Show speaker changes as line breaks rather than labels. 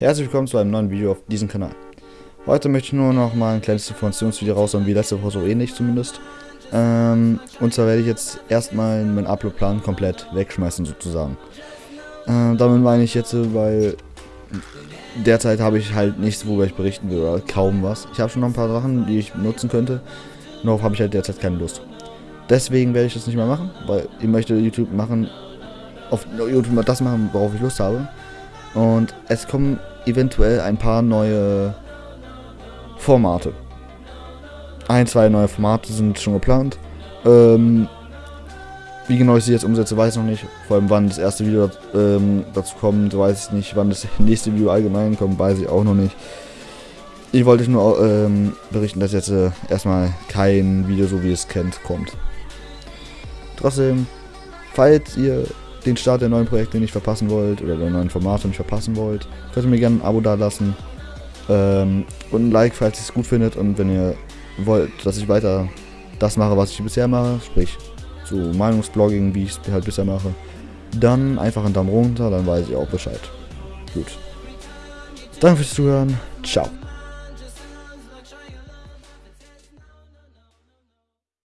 Herzlich willkommen zu einem neuen Video auf diesem Kanal. Heute möchte ich nur noch mal ein kleines Informationsvideo raushauen, wie letzte Woche so ähnlich zumindest. Ähm, und zwar werde ich jetzt erstmal meinen Upload-Plan komplett wegschmeißen sozusagen. Ähm, damit meine ich jetzt, weil derzeit habe ich halt nichts, worüber ich berichten will oder kaum was. Ich habe schon noch ein paar Sachen, die ich nutzen könnte, darauf habe ich halt derzeit keine Lust. Deswegen werde ich das nicht mehr machen, weil ich möchte YouTube machen, auf YouTube das machen, worauf ich Lust habe. Und es kommen eventuell ein paar neue Formate. Ein, zwei neue Formate sind schon geplant. Ähm, wie genau ich sie jetzt umsetze, weiß ich noch nicht. Vor allem wann das erste Video ähm, dazu kommt, weiß ich nicht. Wann das nächste Video allgemein kommt, weiß ich auch noch nicht. Ich wollte nur ähm, berichten, dass jetzt äh, erstmal kein Video, so wie ihr es kennt, kommt. Trotzdem, falls ihr den Start der neuen Projekte nicht verpassen wollt oder der neuen Formate nicht verpassen wollt, könnt ihr mir gerne ein Abo da lassen ähm, und ein Like, falls ihr es gut findet und wenn ihr wollt, dass ich weiter das mache, was ich bisher mache, sprich so Meinungsblogging, wie ich es halt bisher mache, dann einfach einen Daumen runter, dann weiß ich auch Bescheid. Gut. Danke fürs Zuhören. Ciao.